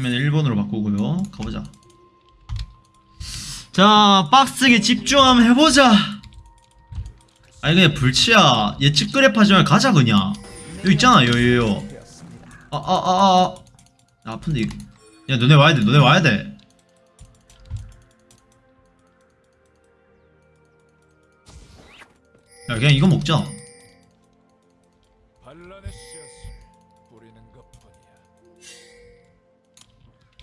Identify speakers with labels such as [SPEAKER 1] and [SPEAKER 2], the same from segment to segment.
[SPEAKER 1] 그러면 1번으로 바꾸고요. 가보자. 자 빡세게 집중 한번 해보자. 아니 그냥 불치야. 예측 그래프 하지 말고 가자 그냥. 여기 있잖아 여기 요 아 아 아아. 아, 아 픈데 이거 야 너네 와야 돼 너네 와야 돼. 야, 그냥 이거 먹자.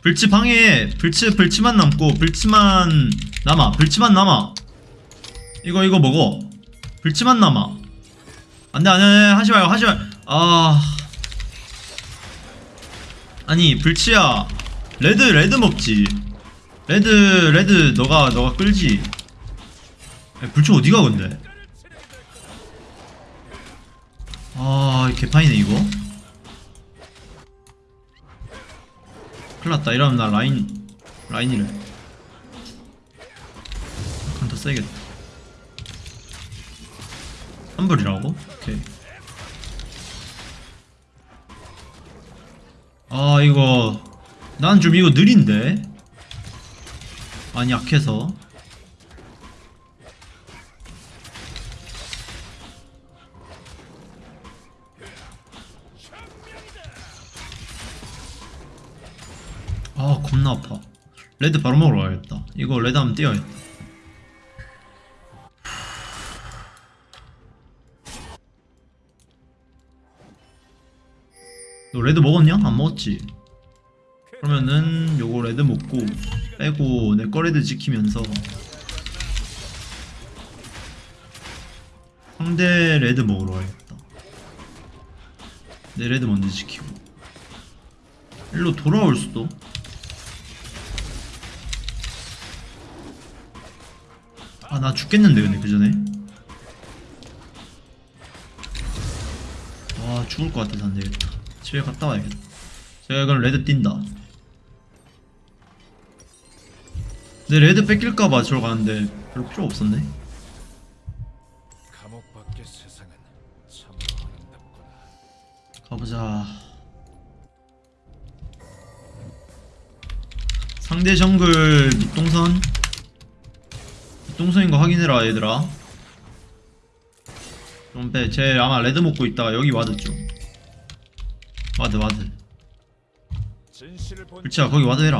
[SPEAKER 1] 불치 방에 불치 불치만 남고 불치만 남아. 불치만 남아. 이거 이거 먹어. 불치만 남아. 안돼 안돼 안돼 하지 마요 하지 마. 아 아니 불치야 레드 레드 먹지. 레드 레드 너가 너가 끌지. 야, 불치 어디가 근데? 아 개판이네 이거. 큰일났다. 이러면 나 라인 라인이래. 약간 더 세겠다. 환불이라고? 오케이. 아 이거 난 좀 이거 느린데? 많이 약해서 아 겁나 아파. 레드 바로 먹으러 가야겠다. 이거 red 한번 띄워야겠다. 너 red 먹었냐? 안 먹었지? 그러면은 요거 red 먹고 빼고 내 거 red 지키면서 상대 red 먹으러 가야겠다. 내 red 먼저 지키고. 일로 돌아올 수도 아 나 죽겠는데 근데 그 전에? 와 죽을 것 같아서 안 되겠다. 집에 갔다 와야겠다. 제가 그럼 red 뛴다. 내 red 뺏길까봐 저러 가는데 별로 필요 없었네. 가보자. 상대 정글 밑 동선 밑 동선인 거 확인해라 얘들아. 좀 빼. 쟤 아마 red 먹고 있다가 여기 와드 좀 와드 와드. 불치야 거기 ward 해라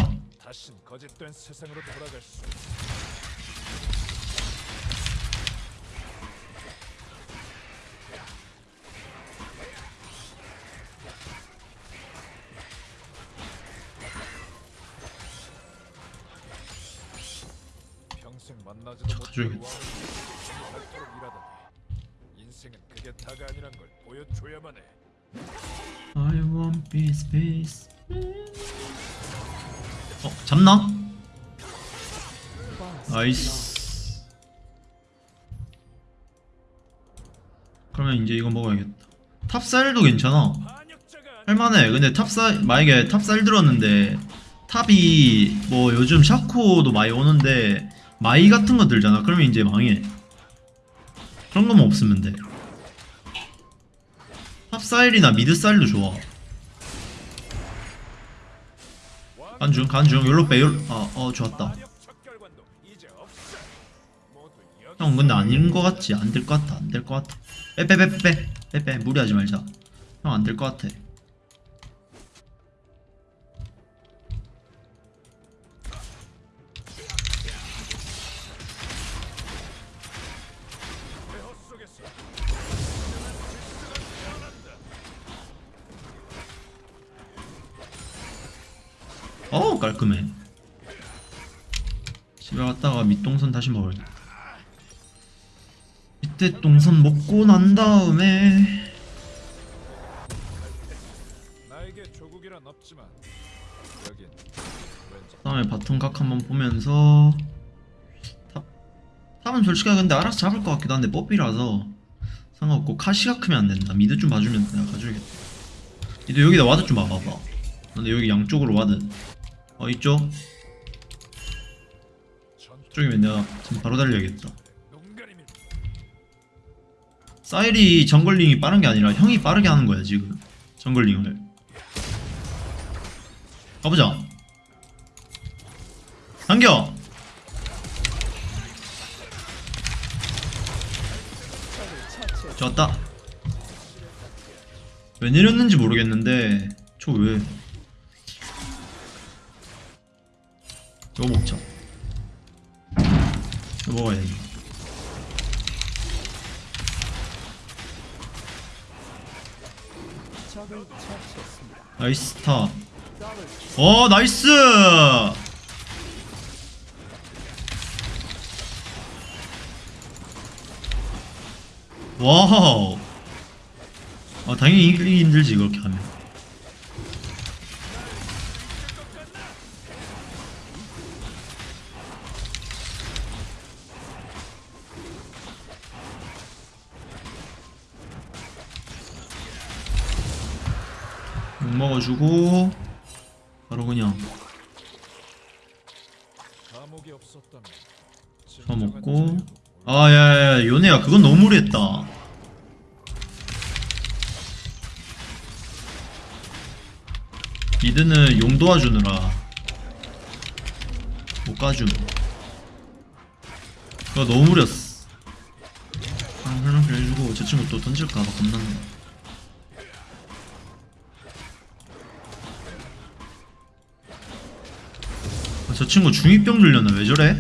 [SPEAKER 2] 줘야만 해.
[SPEAKER 1] I want peace peace. 어 잡나? Nice. 그러면 이제 이거 먹어야겠다. top 사일도 괜찮아. 할만해. 근데 top 사일 만약에 top 사일 들었는데 top이 뭐 요즘 샤코도 많이 오는데 마이 같은 거 들잖아. 그러면 이제 망해. 그런 것만 없으면 돼. 탑쌀이나 미드쌀도 좋아. 간중 간중. 열로 빼 열로. 아어 좋았다. 형 근데 아닌 거 같지? 안 될 거 같아. 안 될 거 같아. 빼빼빼빼빼빼. 무리하지 말자. 형 안 될 거 같아 어우 깔끔해. 집에 갔다가 밑 동선 다시 먹어야겠다 밑에 동선 먹고 난 다음에.
[SPEAKER 2] 나에게 조국이란 없지만
[SPEAKER 1] 다음에 bottom 각 한번 보면서 top top은 솔직히 근데 알아서 잡을 것 같기도 한데 뽀삐라서 상관없고 카시가 크면 안 된다. mid 좀 봐주면 내가 가져야겠다. mid 여기다 ward 좀 봐봐봐. 근데 여기 양쪽으로 ward 어 이쪽. 이쪽이면 내가 지금 바로 달려야겠다 사일이 jungling이 빠른 게 아니라 형이 빠르게 하는 거야 지금. jungling을. 가보자. 당겨! 좋았다. 왜 내렸는지 모르겠는데 저왜 이거 먹자. 이거 먹어야 돼. 나이스 탑.
[SPEAKER 3] 더블
[SPEAKER 1] 어 나이스! 와우. 아 당연히 이기기 힘들지 그렇게 하면 주고 바로 그냥
[SPEAKER 2] 감옥이 없었다면
[SPEAKER 1] 저 먹고. 아야야 요네야. 그건 너무 무리했다. 미드는 용 도와주느라 못 가줌. 그거 너무 무렸어. 아 설명필 해주고 저 친구 또 던질까봐 겁난다 아, 저 친구 중2병 들렸나 왜 저래?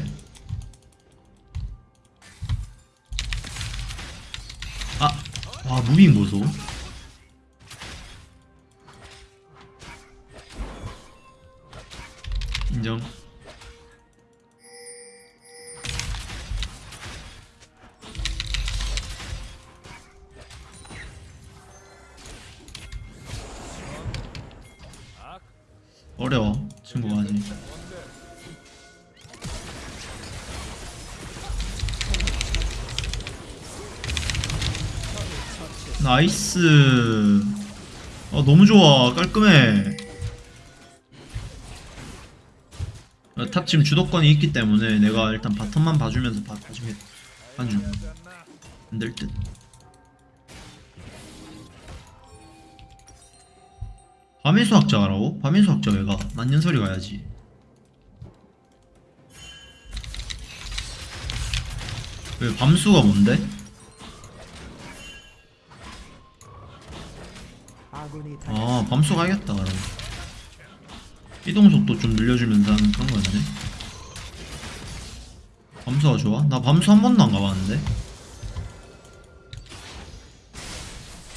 [SPEAKER 1] 아, 와 무빙 보소. 인정.
[SPEAKER 2] 악
[SPEAKER 1] 어려워 친구가 아직. nice. 아 너무 좋아 깔끔해. 아, top 지금 주도권이 있기 때문에 내가 일단 bottom만 봐주면서 봐, 봐주면
[SPEAKER 2] 않나?
[SPEAKER 1] 안될 듯. 밤의 수학자라고? 밤의 수학자 왜가? 만년설이 가야지. 왜 밤수가 뭔데?
[SPEAKER 3] 아
[SPEAKER 1] 밤수 가야겠다 그럼 이동 속도 좀 늘려주면서 하는 그런 거였네 밤수가 좋아? 나 밤수 한 번도 안 가봤는데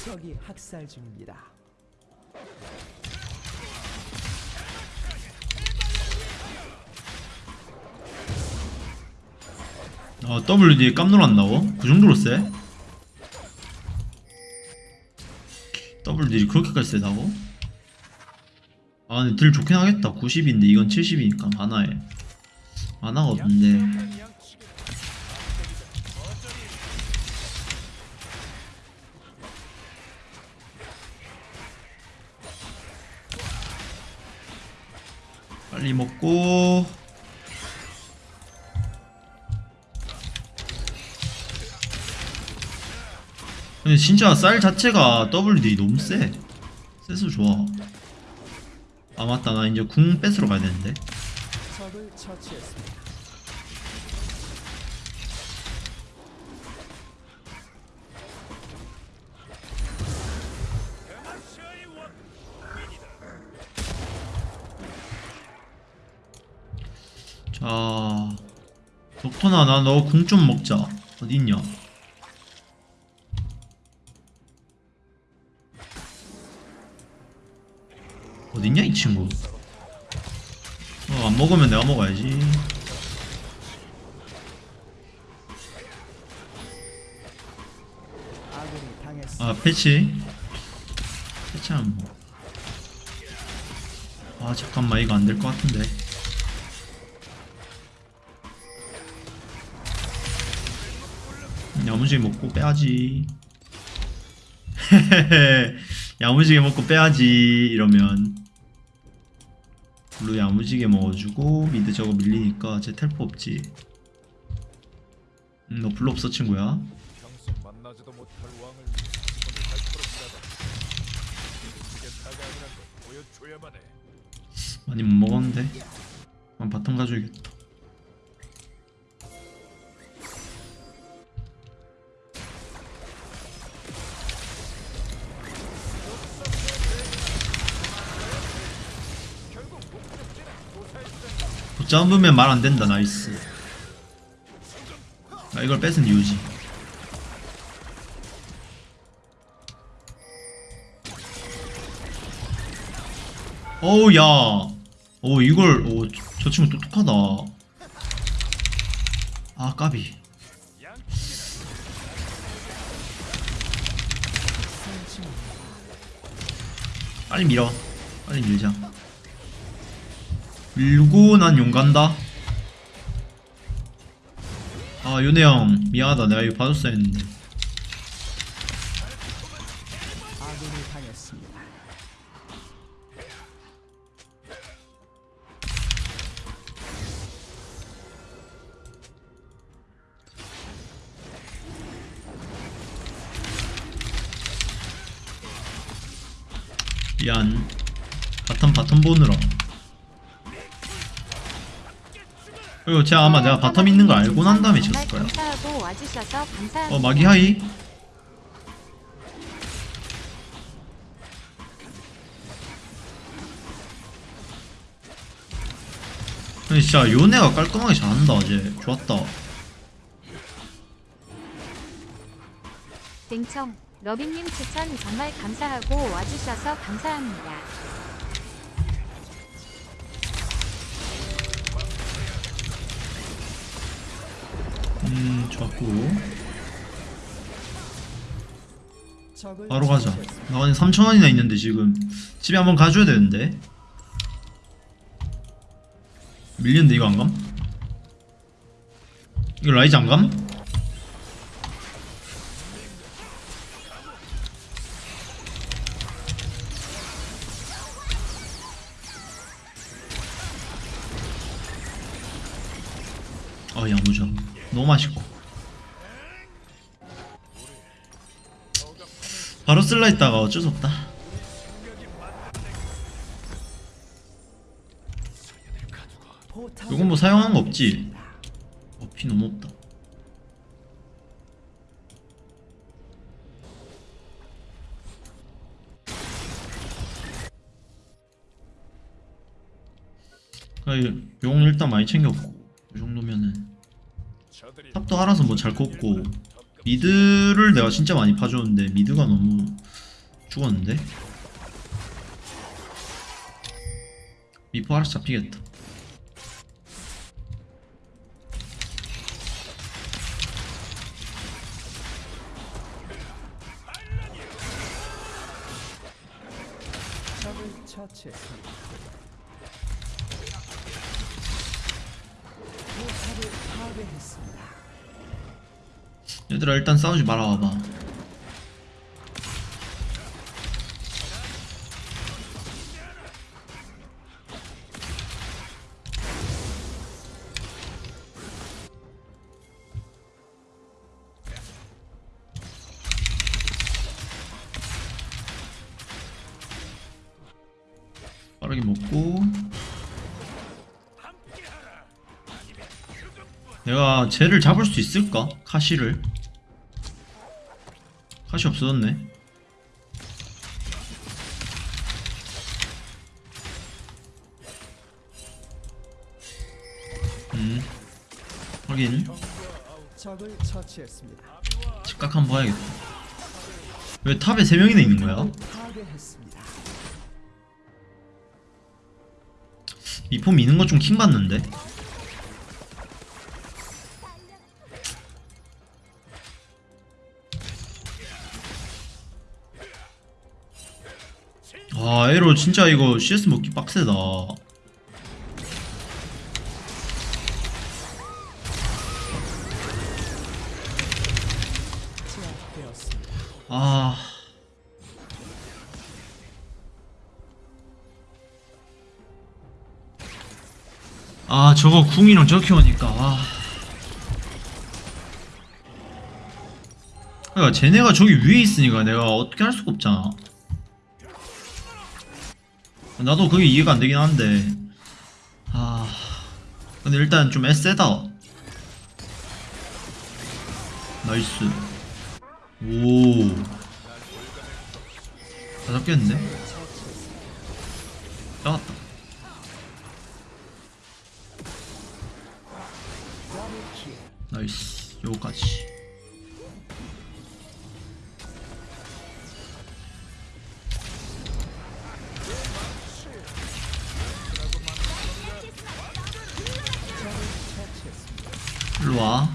[SPEAKER 3] 적이 학살 중입니다.
[SPEAKER 1] 아 WD에 깜놀한다고? 그 정도로 세? WD이 그렇게까지 세다고? 아 근데 딜 좋긴 하겠다. 90인데 이건 70이니까 만화에. 만화가 없는데. 빨리 먹고 근데 진짜 쌀 자체가 WD 너무 세 세서 좋아. 아 맞다. 나 이제 궁 뺏으러 가야 되는데. 자 dok터나 나 너 궁 좀 먹자. 어딨냐 어딨냐 이 친구. 어 안 먹으면 내가 먹어야지. 아 패치. 패치하면 뭐. 아 잠깐만 이거 안 될 것 같은데. 야무지게 먹고 빼야지. 야무지게 먹고 빼야지 이러면 blue 야무지게 먹어주고 mid 저거 밀리니까 제 텔포 없지. 음, 너 blue 없어 친구야. 많이 못 먹었는데? 한 바텀 가져야겠다 못 잡으면 말 안 된다 나이스 아 이걸 뺏은 이유지 어우 야. 오 이걸 오 저 친구 똑똑하다. 아 까비. 빨리 밀어. 빨리 밀자. 밀고 난 용 간다. 아 요네 형 미안하다 내가 이거 봐줬어야 했는데. 미안. bottom bottom 보느라. 그리고 제가 아마 내가 bottom 있는 거 알고 난 다음에 쳤을 거야. 어 마기 하이. 근데 진짜 요네가 깔끔하게 잘한다 어제 좋았다
[SPEAKER 4] 땡청 러빙님 추천 정말 감사하고 와주셔서 감사합니다.
[SPEAKER 1] 음 좋았고 바로 가자
[SPEAKER 3] 처치했습니다.
[SPEAKER 1] 나 근데 3천원이나 있는데 지금 집에 한번 가줘야 되는데 밀리는데 이거 안 감? 이거 라이즈 안 감? 아 야무져 너무 맛있고 바로 쓸라 했다가 어쩔 수 없다 요건 뭐 사용한 거 없지? 어, 피 너무 없다. 그, 용 일단 많이.
[SPEAKER 2] 저들이
[SPEAKER 1] top도 알아서 뭐 잘 컸고, mid를 내가 진짜 많이 파줬는데, mid가 너무 죽었는데? 미포 알아서 잡히겠다. 일단 싸우지 말아 와봐. 빠르게 먹고. 내가 쟤를 잡을 수 있을까? 카시를 카시 없어졌네 음 확인. 직각 한번 봐야겠다 왜 탑에 3명이나 있는 거야? 미포 미는 거 좀 킹받는데? 아 에로 진짜 이거 CS 먹기 빡세다. 아. 아 저거 궁이랑 저렇게 오니까 아. 그러니까 쟤네가 저기 위에 있으니까 내가 어떻게 할 수가 없잖아 나 나도 그게 이해가 안 되긴 한데. 아 근데 일단 좀 애세다. 나이스. 오다 잡겠는데? 잡았다. 나이스. 요거까지 일로와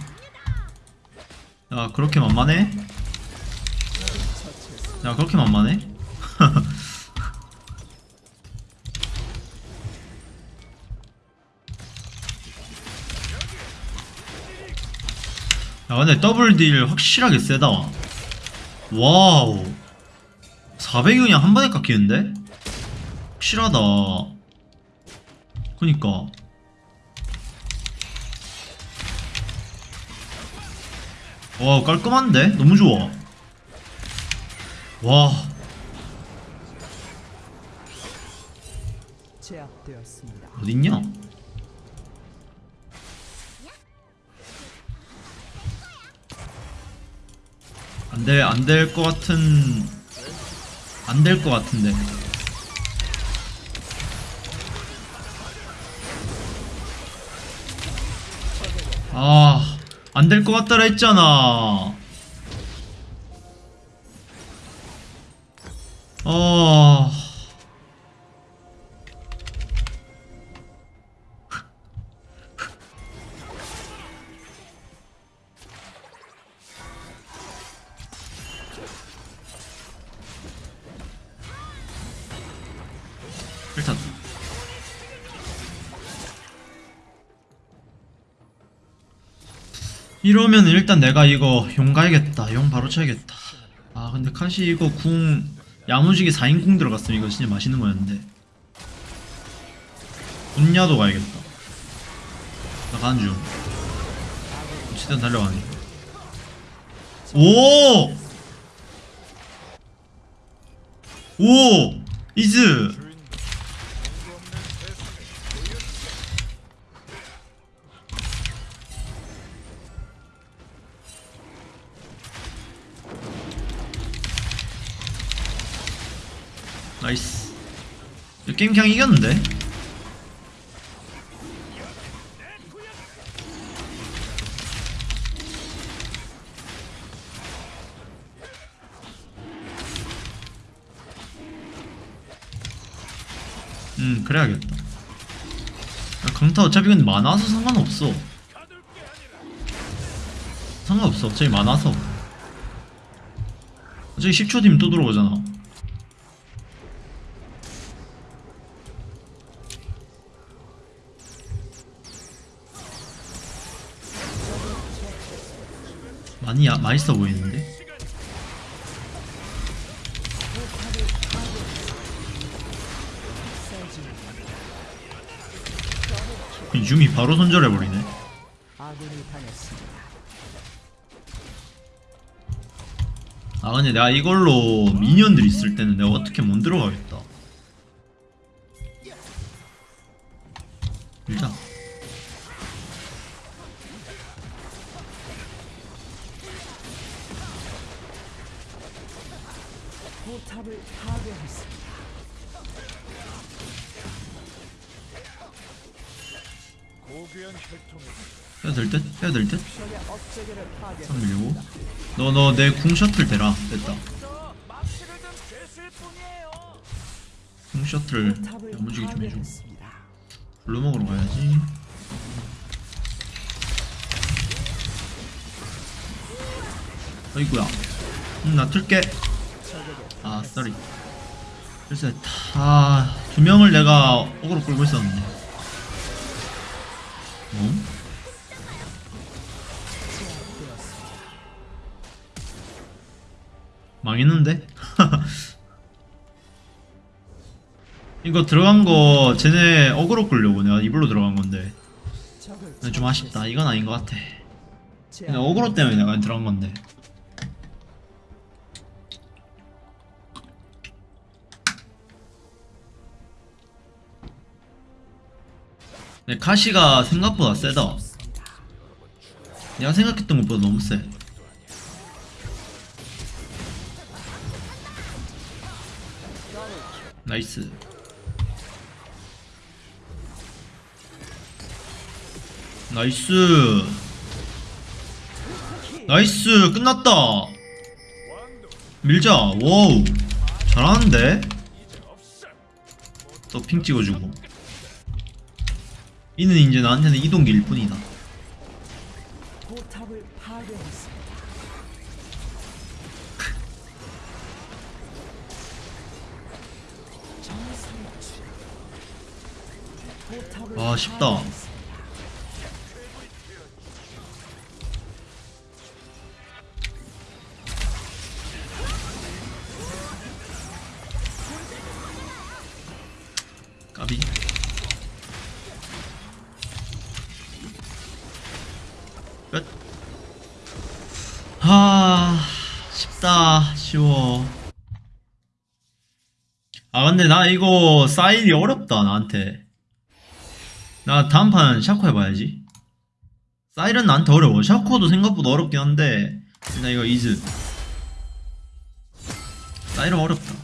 [SPEAKER 1] 야 그렇게 만만해? 야 그렇게 만만해? 야 근데 더블 딜 확실하게 세다 wow 400이 그냥 한 번에 깎이는데? 확실하다 그니까 와 깔끔한데? 너무 좋아 와. 어딨냐? 안돼 안될 것 같은 안 될 것 같은데 아 안 될 것 같더라 했잖아 이러면 일단 내가 이거 용 가야겠다 용 바로 쳐야겠다 아 근데 카시 이거 궁 야무지게 4인 궁 들어갔으면 이거 진짜 맛있는 거였는데 분야도 가야겠다 나 가는 중 최대한 달려가네 오! 오! 이즈! nice. 이 게임 그냥 이겼는데? 음 그래야겠다. 야, 강타 어차피 근데 많아서 상관없어. 상관없어. 어차피 많아서. 어차피 10초 뒤면 또 들어오잖아 맛있어 보이는데? 유미 바로 손절해버리네.
[SPEAKER 3] 아
[SPEAKER 1] 근데 내가 이걸로 미니언들 있을 때는 내가 어떻게 못 들어가겠다 일단 해도 될 듯? 해도 될 듯?
[SPEAKER 3] 적의 업체계를 파괴.
[SPEAKER 1] 상 밀고 너너 내 궁 셔틀 대라 됐다 궁 셔틀 야무지게 좀 해줘. 블루 먹으러 가야지 어이구야 음, 나 틀게 아 쏘리 글쎄 다두 명을 내가 어그로 끌고 있었는데 어?
[SPEAKER 3] 제압되었습니다.
[SPEAKER 1] 망했는데? 이거 들어간 거 쟤네 어그로 끌려고 내가 이불로 들어간 건데 좀 아쉽다 이건 아닌 것 같아 그냥 어그로 때문에 내가 들어간 건데 근데 카시가 생각보다 세다. 내가 생각했던 것보다 너무 세. nice. nice. nice. 끝났다. 밀자. wow. 잘하는데. 또 핑 찍어주고 이는 이제 나한테는 이동기일 뿐이다.
[SPEAKER 3] 포탑을
[SPEAKER 1] 아, 쉽다. 근데 나 이거 사일이 어렵다 나한테. 나 다음 판 샤코 해봐야지. 사일은 나한테 어려워. 샤코도 생각보다 어렵긴 한데 나 이거 이즈. 사일은 어렵다.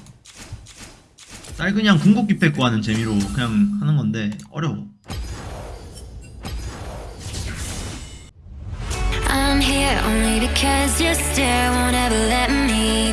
[SPEAKER 1] 쌀 그냥 궁극기 뺏고 하는 재미로 그냥 하는 건데 어려워.
[SPEAKER 5] I'm here only because your stare won't ever let me